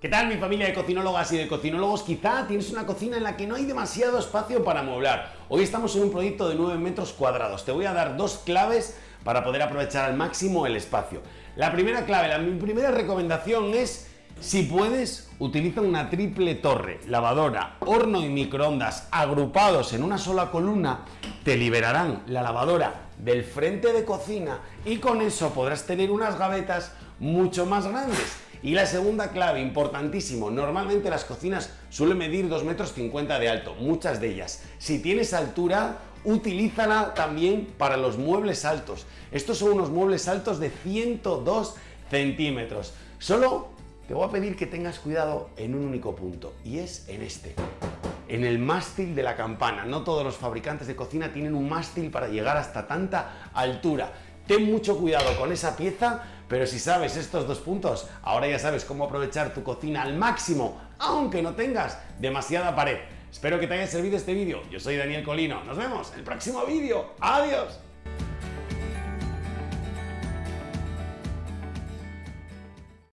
¿Qué tal mi familia de cocinólogas y de cocinólogos? Quizá tienes una cocina en la que no hay demasiado espacio para amueblar. Hoy estamos en un proyecto de 9 metros cuadrados. Te voy a dar dos claves para poder aprovechar al máximo el espacio. La primera clave, la, mi primera recomendación es, si puedes, utiliza una triple torre, lavadora, horno y microondas agrupados en una sola columna, te liberarán la lavadora del frente de cocina y con eso podrás tener unas gavetas mucho más grandes y la segunda clave, importantísimo, normalmente las cocinas suelen medir 2 metros 50 de alto, muchas de ellas. Si tienes altura, utilízala también para los muebles altos. Estos son unos muebles altos de 102 centímetros. Solo te voy a pedir que tengas cuidado en un único punto y es en este en el mástil de la campana. No todos los fabricantes de cocina tienen un mástil para llegar hasta tanta altura. Ten mucho cuidado con esa pieza, pero si sabes estos dos puntos, ahora ya sabes cómo aprovechar tu cocina al máximo, aunque no tengas demasiada pared. Espero que te haya servido este vídeo. Yo soy Daniel Colino. Nos vemos en el próximo vídeo. ¡Adiós!